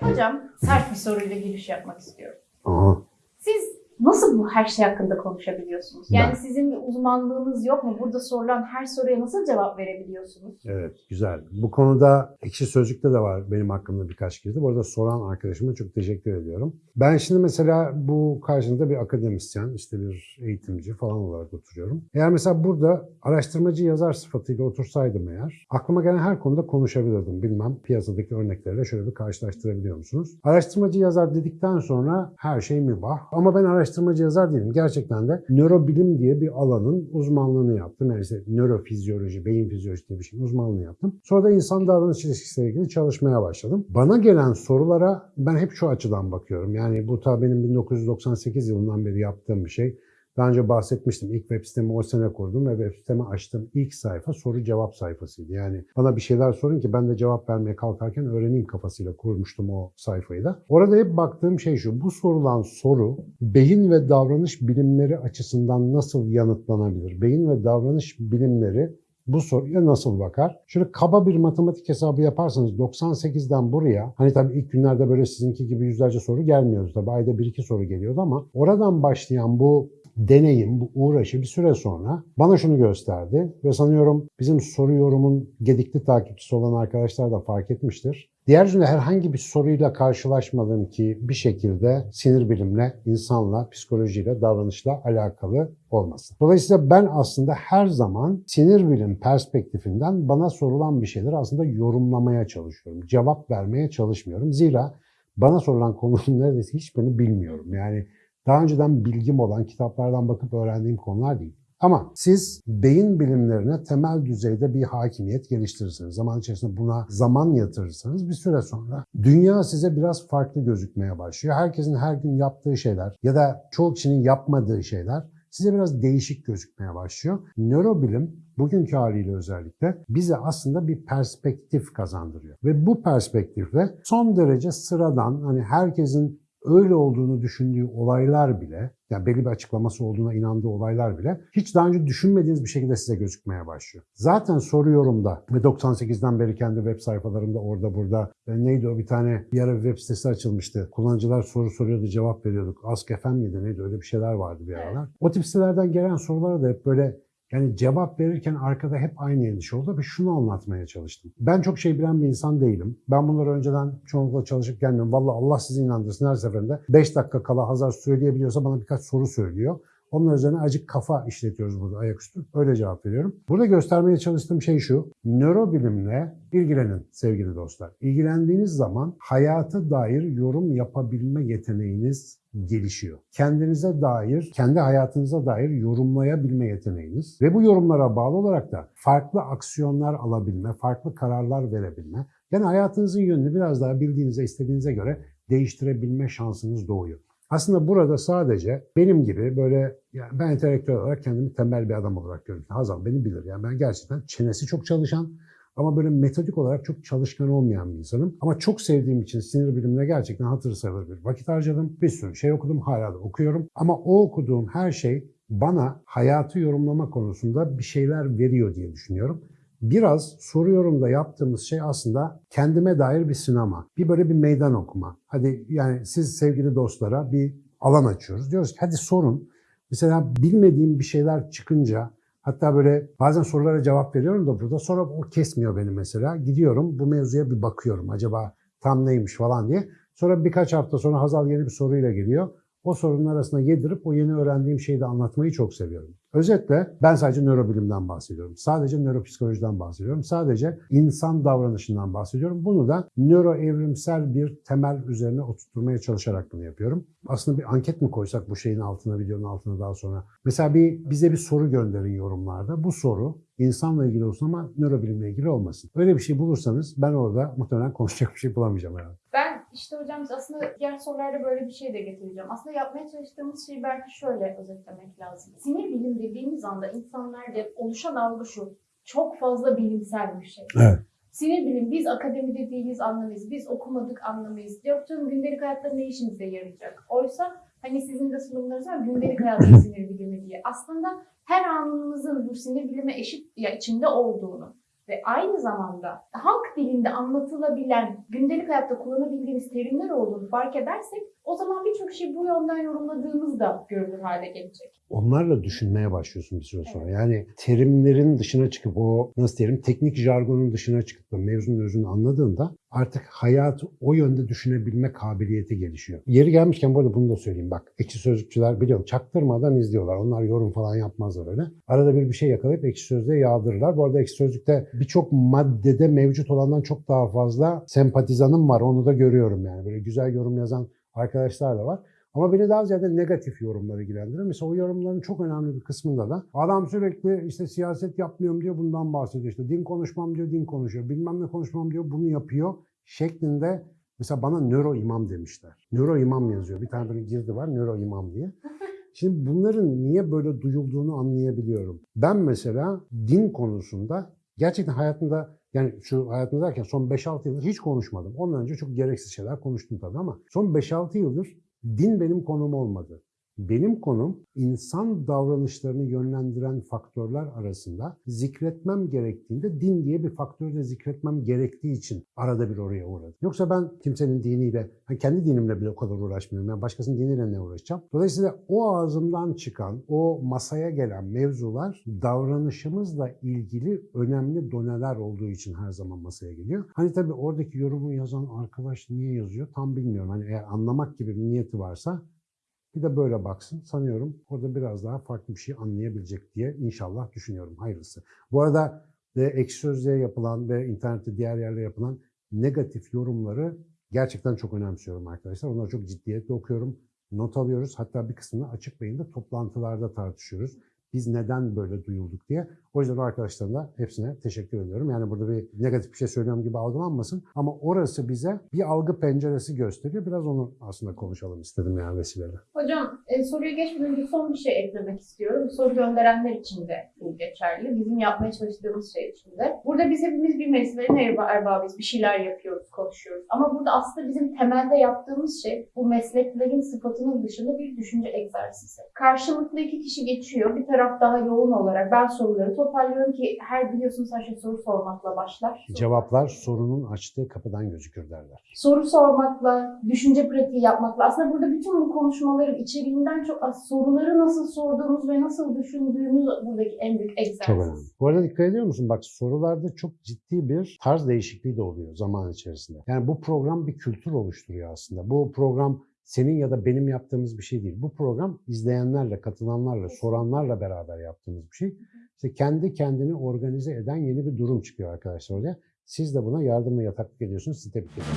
Hocam sert bir soruyla giriş yapmak istiyorum. Aha. Nasıl bu her şey hakkında konuşabiliyorsunuz? Yani Ben- sizin bir uzmanlığınız yok mu? Burada sorulan her soruya nasıl cevap verebiliyorsunuz? Evet, güzel. Bu konuda Ekşi Sözlük'te de var benim hakkımda birkaç girdi. Bu arada soran arkadaşıma çok teşekkür ediyorum. Ben şimdi mesela bu karşında bir akademisyen, işte bir eğitimci falan olarak oturuyorum. Eğer mesela burada araştırmacı yazar sıfatıyla otursaydım eğer, aklıma gelen her konuda konuşabilirdim. Bilmem piyasadaki örneklerle şöyle bir karşılaştırabiliyor musunuz? Araştırmacı yazar dedikten sonra her şey mübah. Ama ben araştırmacı yazar değilim. Gerçekten de nörobilim diye bir alanın uzmanlığını yaptım. Yani işte nörofizyoloji, beyin fizyolojisi diye bir şeyin uzmanlığını yaptım. Sonra da insan davranış ilişkisiyle ilgili çalışmaya başladım. Bana gelen sorulara ben hep şu açıdan bakıyorum. Yani bu ta benim 1998 yılından beri yaptığım bir şey. Daha önce bahsetmiştim. İlk web sitemi o sene kurdum ve web sitemi açtım. İlk sayfa soru cevap sayfasıydı. Yani bana bir şeyler sorun ki ben de cevap vermeye kalkarken öğreneyim kafasıyla kurmuştum o sayfayı da. Orada hep baktığım şey şu. Bu sorulan soru beyin ve davranış bilimleri açısından nasıl yanıtlanabilir? Beyin ve davranış bilimleri bu soruya nasıl bakar? Şöyle kaba bir matematik hesabı yaparsanız 98'den buraya hani tabii ilk günlerde böyle sizinki gibi yüzlerce soru gelmiyordu tabii ayda bir iki soru geliyordu ama oradan başlayan bu deneyim, bu uğraşı bir süre sonra bana şunu gösterdi ve sanıyorum bizim soru yorumun gedikli takipçisi olan arkadaşlar da fark etmiştir. Diğer yüzünde herhangi bir soruyla karşılaşmadım ki bir şekilde sinir bilimle, insanla, psikolojiyle, davranışla alakalı olmasın. Dolayısıyla ben aslında her zaman sinir bilim perspektifinden bana sorulan bir şeyleri aslında yorumlamaya çalışıyorum. Cevap vermeye çalışmıyorum. Zira bana sorulan konunun neredeyse hiçbirini bilmiyorum. Yani daha önceden bilgim olan kitaplardan bakıp öğrendiğim konular değil. Ama siz beyin bilimlerine temel düzeyde bir hakimiyet geliştirirseniz, zaman içerisinde buna zaman yatırırsanız bir süre sonra dünya size biraz farklı gözükmeye başlıyor. Herkesin her gün yaptığı şeyler ya da çoğu kişinin yapmadığı şeyler size biraz değişik gözükmeye başlıyor. Nörobilim bugünkü haliyle özellikle bize aslında bir perspektif kazandırıyor. Ve bu perspektifle son derece sıradan hani herkesin öyle olduğunu düşündüğü olaylar bile, yani belli bir açıklaması olduğuna inandığı olaylar bile hiç daha önce düşünmediğiniz bir şekilde size gözükmeye başlıyor. Zaten soruyorumda ve 98'den beri kendi web sayfalarımda orada burada e, neydi o bir tane bir ara bir web sitesi açılmıştı. Kullanıcılar soru soruyordu, cevap veriyorduk. Ask FM miydi neydi öyle bir şeyler vardı bir aralar. O tip sitelerden gelen sorulara da hep böyle yani cevap verirken arkada hep aynı endişe oldu ve şunu anlatmaya çalıştım. Ben çok şey bilen bir insan değilim. Ben bunları önceden çoğunlukla çalışıp gelmiyorum. Vallahi Allah sizi inandırsın her seferinde 5 dakika kala Hazar söyleyebiliyorsa bana birkaç soru söylüyor. Onlar üzerine acık kafa işletiyoruz burada ayaküstü. Öyle cevap veriyorum. Burada göstermeye çalıştığım şey şu. Nörobilimle ilgilenin sevgili dostlar. İlgilendiğiniz zaman hayata dair yorum yapabilme yeteneğiniz gelişiyor. Kendinize dair, kendi hayatınıza dair yorumlayabilme yeteneğiniz ve bu yorumlara bağlı olarak da farklı aksiyonlar alabilme, farklı kararlar verebilme, yani hayatınızın yönünü biraz daha bildiğinize, istediğinize göre değiştirebilme şansınız doğuyor. Aslında burada sadece benim gibi böyle yani ben entelektüel olarak kendimi tembel bir adam olarak görüyorum. Hazal beni bilir. Yani ben gerçekten çenesi çok çalışan ama böyle metodik olarak çok çalışkan olmayan bir insanım. Ama çok sevdiğim için sinir bilimine gerçekten hatır sayılır bir vakit harcadım. Bir sürü şey okudum, hala da okuyorum. Ama o okuduğum her şey bana hayatı yorumlama konusunda bir şeyler veriyor diye düşünüyorum. Biraz soruyorum da yaptığımız şey aslında kendime dair bir sinema. Bir böyle bir meydan okuma. Hadi yani siz sevgili dostlara bir alan açıyoruz. Diyoruz ki hadi sorun. Mesela bilmediğim bir şeyler çıkınca hatta böyle bazen sorulara cevap veriyorum da burada sonra o kesmiyor beni mesela. Gidiyorum bu mevzuya bir bakıyorum acaba tam neymiş falan diye. Sonra birkaç hafta sonra Hazal yeni bir soruyla geliyor. O sorunun arasına yedirip o yeni öğrendiğim şeyi de anlatmayı çok seviyorum. Özetle ben sadece nörobilimden bahsediyorum. Sadece nöropsikolojiden bahsediyorum. Sadece insan davranışından bahsediyorum. Bunu da nöroevrimsel bir temel üzerine oturtmaya çalışarak bunu yapıyorum. Aslında bir anket mi koysak bu şeyin altına, videonun altına daha sonra? Mesela bir bize bir soru gönderin yorumlarda. Bu soru insanla ilgili olsun ama nörobilimle ilgili olmasın. Öyle bir şey bulursanız ben orada muhtemelen konuşacak bir şey bulamayacağım herhalde. Ben işte hocam aslında diğer sorularda böyle bir şey de getireceğim. Aslında yapmaya çalıştığımız şeyi belki şöyle özetlemek lazım. Sinir bilim dediğimiz anda insanlarda oluşan algı şu. Çok fazla bilimsel bir şey. Evet. Sinir bilim biz akademide değiliz anlamayız. Biz okumadık anlamayız. Yaptığım gündelik hayatta ne işimize yarayacak? Oysa hani sizin de sunumlarınız var gündelik hayatın sinir bilimi diye. Aslında her anımızın bu sinir bilime eşit ya içinde olduğunu ve aynı zamanda halk dilinde anlatılabilen, gündelik hayatta kullanabildiğimiz terimler olduğunu fark edersek o zaman birçok şey bu yönden yorumladığımız da görülür hale gelecek. Onlarla düşünmeye başlıyorsun bir süre sonra. Yani terimlerin dışına çıkıp o nasıl diyelim teknik jargonun dışına çıkıp da mevzunun özünü anladığında artık hayatı o yönde düşünebilme kabiliyeti gelişiyor. Yeri gelmişken bu arada bunu da söyleyeyim bak. Ekşi sözlükçüler biliyorum çaktırmadan izliyorlar. Onlar yorum falan yapmazlar öyle. Arada bir bir şey yakalayıp ekşi sözlüğe yağdırırlar. Bu arada ekşi sözlükte birçok maddede mevcut olandan çok daha fazla sempatizanım var. Onu da görüyorum yani. Böyle güzel yorum yazan arkadaşlar da var. Ama beni daha ziyade negatif yorumlar ilgilendiriyor. Mesela o yorumların çok önemli bir kısmında da adam sürekli işte siyaset yapmıyorum diyor bundan bahsediyor. İşte din konuşmam diyor din konuşuyor. Bilmem ne konuşmam diyor bunu yapıyor şeklinde mesela bana nöro imam demişler. Nöro imam yazıyor. Bir tane böyle girdi var nöro imam diye. Şimdi bunların niye böyle duyulduğunu anlayabiliyorum. Ben mesela din konusunda gerçekten hayatımda yani şu hayatımda derken son 5-6 yıldır hiç konuşmadım. Ondan önce çok gereksiz şeyler konuştum tabii ama son 5-6 yıldır din benim konum olmadı. Benim konum insan davranışlarını yönlendiren faktörler arasında zikretmem gerektiğinde din diye bir faktörü de zikretmem gerektiği için arada bir oraya uğradım. Yoksa ben kimsenin diniyle, kendi dinimle bile o kadar uğraşmıyorum. Yani başkasının diniyle ne uğraşacağım? Dolayısıyla o ağzımdan çıkan, o masaya gelen mevzular davranışımızla ilgili önemli doneler olduğu için her zaman masaya geliyor. Hani tabii oradaki yorumu yazan arkadaş niye yazıyor tam bilmiyorum. Hani eğer anlamak gibi bir niyeti varsa bir de böyle baksın. Sanıyorum orada biraz daha farklı bir şey anlayabilecek diye inşallah düşünüyorum. Hayırlısı. Bu arada e, ekşi yapılan ve internette diğer yerlere yapılan negatif yorumları gerçekten çok önemsiyorum arkadaşlar. Onları çok ciddiyetle okuyorum. Not alıyoruz. Hatta bir kısmını açık beyinde toplantılarda tartışıyoruz. Biz neden böyle duyulduk diye. O yüzden o arkadaşlarım da hepsine teşekkür ediyorum. Yani burada bir negatif bir şey söylüyorum gibi algılanmasın. Ama orası bize bir algı penceresi gösteriyor. Biraz onu aslında konuşalım istedim yani vesileyle. Hocam e, soruya geçmeden önce son bir şey eklemek istiyorum. Soru gönderenler için de geçerli. Bizim yapmaya çalıştığımız şey için de. Burada biz hepimiz bir mesleğin erba- erbabıyız. Bir şeyler yapıyoruz, konuşuyoruz. Ama burada aslında bizim temelde yaptığımız şey bu mesleklerin sıfatının dışında bir düşünce egzersizi. Karşılıklı iki kişi geçiyor. Bir taraf daha yoğun olarak ben soruları toparlıyorum ki her biliyorsunuz her şey soru sormakla başlar. Cevaplar sorunun açtığı kapıdan gözükür derler. soru sormakla, düşünce pratiği yapmakla aslında burada bütün bu konuşmaların içeriğinden çok az soruları nasıl sorduğumuz ve nasıl düşündüğümüz buradaki en büyük egzersiz. Çok önemli. Bu arada dikkat ediyor musun? Bak sorularda çok ciddi bir tarz değişikliği de oluyor zaman içerisinde. Yani bu program bir kültür oluşturuyor aslında. Bu program senin ya da benim yaptığımız bir şey değil. Bu program izleyenlerle, katılanlarla, soranlarla beraber yaptığımız bir şey. İşte kendi kendini organize eden yeni bir durum çıkıyor arkadaşlar oraya. Siz de buna yardım ve yataklık ediyorsunuz. Sizi tebrik ederim.